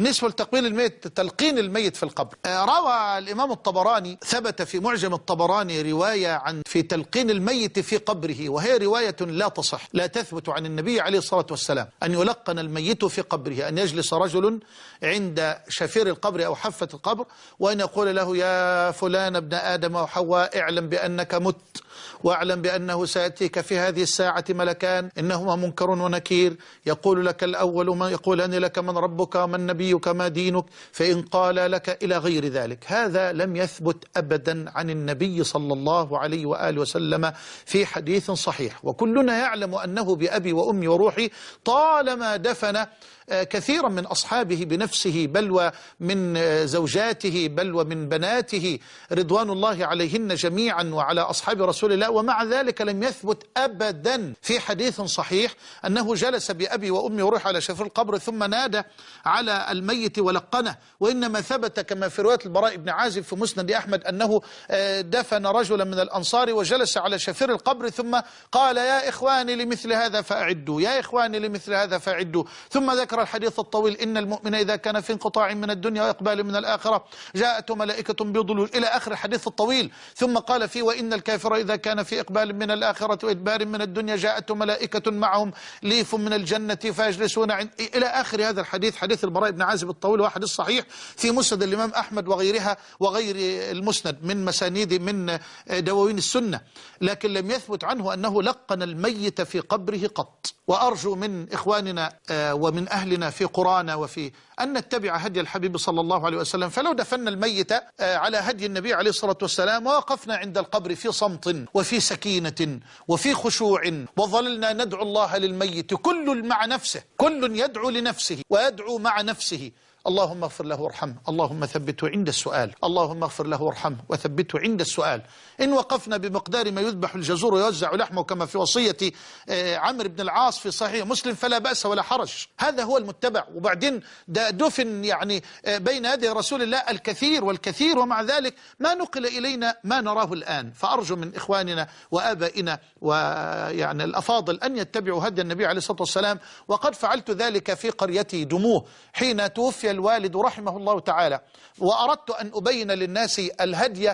بالنسبة لتقبيل الميت تلقين الميت في القبر. آه، روى الإمام الطبراني ثبت في معجم الطبراني رواية عن في تلقين الميت في قبره وهي رواية لا تصح لا تثبت عن النبي عليه الصلاة والسلام. أن يلقن الميت في قبره أن يجلس رجل عند شفير القبر أو حفة القبر وأن يقول له يا فلان ابن آدم وحواء اعلم بأنك مت. واعلم بأنه سيأتيك في هذه الساعة ملكان إنهما منكر ونكير. يقول لك الأول ما يقولان لك من ربك ومن نبيك ما دينك فإن قال لك إلى غير ذلك. هذا لم يثبت أبدا عن النبي صلى الله عليه وآله وسلم في حديث صحيح. وكلنا يعلم أنه بأبي وأمي وروحي طالما دفن كثيرا من أصحابه بنفسه بل ومن زوجاته بل ومن بناته رضوان الله عليهن جميعا وعلى أصحاب رسول الله ومع ذلك لم يثبت أبدا في حديث صحيح أنه جلس بأبي وأمي وروح على شفر القبر ثم نادى على الميت ولقنه. وإنما ثبت كما في رواية البراء بن عازب في مسند أحمد أنه دفن رجلا من الأنصار وجلس على شفير القبر ثم قال يا إخواني لمثل هذا فأعدوا يا إخواني لمثل هذا فأعدوا ثم ذكر الحديث الطويل إن المؤمن إذا كان في انقطاع من الدنيا وإقبال من الآخرة جاءته ملائكة بضلول. إلى آخر الحديث الطويل ثم قال فيه وإن الكافر إذا كان في إقبال من الآخرة وإدبار من الدنيا جاءته ملائكة معهم ليف من الجنة فيجلسون عند إلى آخر هذا الحديث حديث البراء بن عازب الطويل وحديث صحيح في مسند الإمام أحمد وغيرها وغير المسند من مسانيد من دواوين السنة لكن لم يثبت عنه أنه لقن الميت في قبره قط. وأرجو من إخواننا ومن أهلنا في قرانا وفي أن نتبع هدي الحبيب صلى الله عليه وسلم. فلو دفنا الميت على هدي النبي عليه الصلاة والسلام ووقفنا عند القبر في صمت وفي سكينة وفي خشوع وظللنا ندعو الله للميت. كل مع نفسه كل يدعو لنفسه ويدعو مع نفسه. اللهم اغفر له وارحمه. اللهم ثبته عند السؤال. اللهم اغفر له وارحمه وثبته عند السؤال. إن وقفنا بمقدار ما يذبح الجزور ويوزع لحمه كما في وصية عمرو بن العاص في صحيح مسلم فلا بأس ولا حرج. هذا هو المتبع. وبعدين ده دفن يعني بين يدي رسول الله الكثير والكثير ومع ذلك ما نقل إلينا ما نراه الآن. فأرجو من إخواننا وآبائنا ويعني الأفاضل أن يتبعوا هدي النبي عليه الصلاة والسلام. وقد فعلت ذلك في قريتي دموه حين توفي الوالد رحمه الله تعالى. وأردت أن أبين للناس الهدي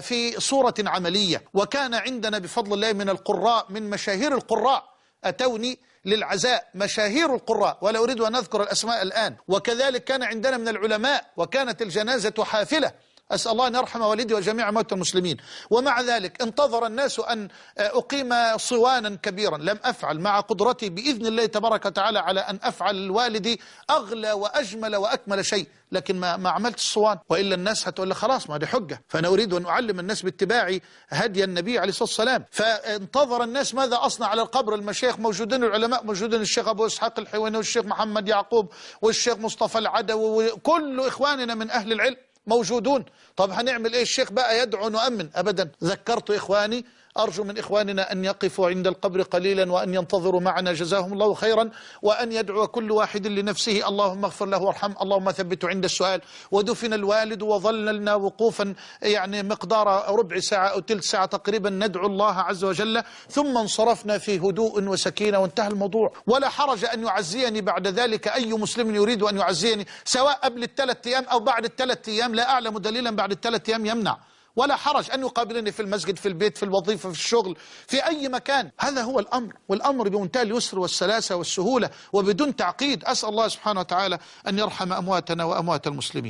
في صورة عملية. وكان عندنا بفضل الله من القراء من مشاهير القراء. أتوني للعزاء مشاهير القراء ولا أريد أن أذكر الأسماء الآن. وكذلك كان عندنا من العلماء وكانت الجنازة حافلة. أسأل الله أن يرحم والدي وجميع موتى المسلمين. ومع ذلك انتظر الناس أن أقيم صوانا كبيرا. لم أفعل. مع قدرتي بإذن الله تبارك وتعالى على أن أفعل لوالدي أغلى وأجمل وأكمل شيء. لكن ما, ما عملت الصوان. وإلا الناس هتقول لي خلاص ما دي حجة. فأنا أريد أن أعلم الناس باتباع هدي النبي عليه الصلاة والسلام. فانتظر الناس ماذا أصنع على القبر. المشايخ موجودين العلماء موجودين الشيخ أبو إسحاق الحويني والشيخ محمد يعقوب والشيخ مصطفى العدوي وكل إخواننا من أهل العلم. موجودون. طب هنعمل إيه؟ الشيخ بقى يدعو نؤمن. ابدا. ذكرت إخواني أرجو من إخواننا أن يقفوا عند القبر قليلا وأن ينتظروا معنا. جزاهم الله خيرا. وأن يدعو كل واحد لنفسه. اللهم اغفر له وارحم. اللهم ثبته عند السؤال. ودفن الوالد وظللنا وقوفا. يعني مقدار ربع ساعة أو تلت ساعة تقريبا ندعو الله عز وجل. ثم انصرفنا في هدوء وسكينة وانتهى الموضوع. ولا حرج أن يعزيني بعد ذلك. أي مسلم يريد أن يعزيني؟ سواء قبل الثلاث أيام أو بعد الثلاث أيام. لا أعلم دليلا بعد الثلاث أيام يمنع. ولا حرج أن يقابلني في المسجد في البيت في الوظيفة في الشغل في أي مكان. هذا هو الأمر والأمر بمنتهى اليسر والسلاسة والسهولة وبدون تعقيد أسأل الله سبحانه وتعالى أن يرحم أمواتنا وأموات المسلمين.